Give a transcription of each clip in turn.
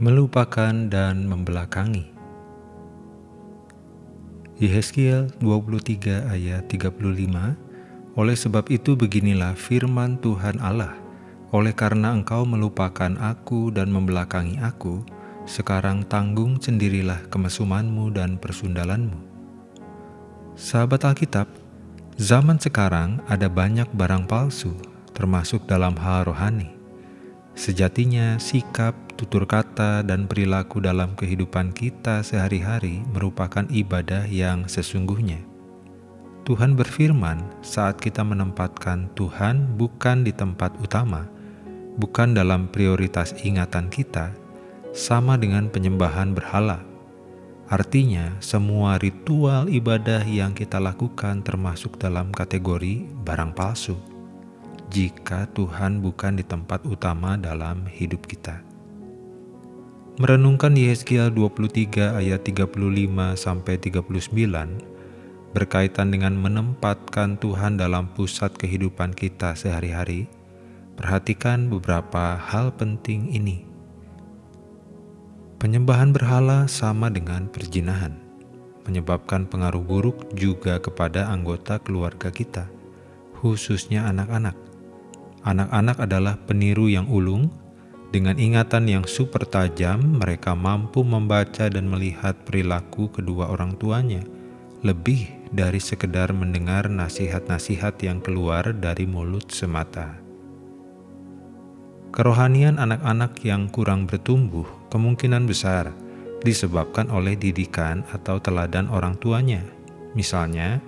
melupakan dan membelakangi. Yehezkiel 23 ayat 35 Oleh sebab itu beginilah firman Tuhan Allah, oleh karena engkau melupakan aku dan membelakangi aku, sekarang tanggung sendirilah kemesumanmu dan persundalanmu. Sahabat Alkitab, zaman sekarang ada banyak barang palsu, termasuk dalam hal rohani. Sejatinya sikap, tutur kata, dan perilaku dalam kehidupan kita sehari-hari merupakan ibadah yang sesungguhnya. Tuhan berfirman saat kita menempatkan Tuhan bukan di tempat utama, bukan dalam prioritas ingatan kita, sama dengan penyembahan berhala. Artinya, semua ritual ibadah yang kita lakukan termasuk dalam kategori barang palsu jika Tuhan bukan di tempat utama dalam hidup kita. Merenungkan Yehezkiel 23 ayat 35 sampai 39 berkaitan dengan menempatkan Tuhan dalam pusat kehidupan kita sehari-hari. Perhatikan beberapa hal penting ini. Penyembahan berhala sama dengan perjinahan, menyebabkan pengaruh buruk juga kepada anggota keluarga kita, khususnya anak-anak Anak-anak adalah peniru yang ulung, dengan ingatan yang super tajam mereka mampu membaca dan melihat perilaku kedua orang tuanya, lebih dari sekedar mendengar nasihat-nasihat yang keluar dari mulut semata. Kerohanian anak-anak yang kurang bertumbuh kemungkinan besar disebabkan oleh didikan atau teladan orang tuanya, misalnya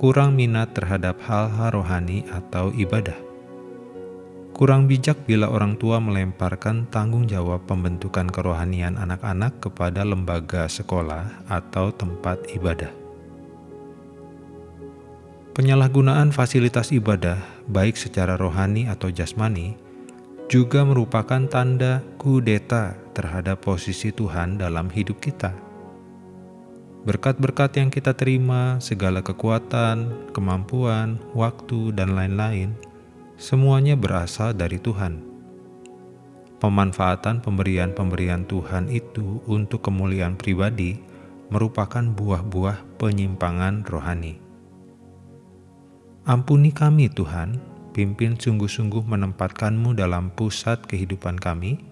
kurang minat terhadap hal-hal rohani atau ibadah. Kurang bijak bila orang tua melemparkan tanggung jawab pembentukan kerohanian anak-anak kepada lembaga sekolah atau tempat ibadah. Penyalahgunaan fasilitas ibadah, baik secara rohani atau jasmani, juga merupakan tanda kudeta terhadap posisi Tuhan dalam hidup kita. Berkat-berkat yang kita terima, segala kekuatan, kemampuan, waktu, dan lain-lain semuanya berasal dari Tuhan. Pemanfaatan pemberian-pemberian Tuhan itu untuk kemuliaan pribadi merupakan buah-buah penyimpangan rohani. Ampuni kami Tuhan, pimpin sungguh-sungguh menempatkanmu dalam pusat kehidupan kami,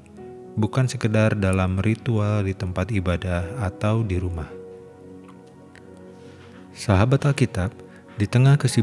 bukan sekedar dalam ritual di tempat ibadah atau di rumah. Sahabat Alkitab, di tengah kesibukan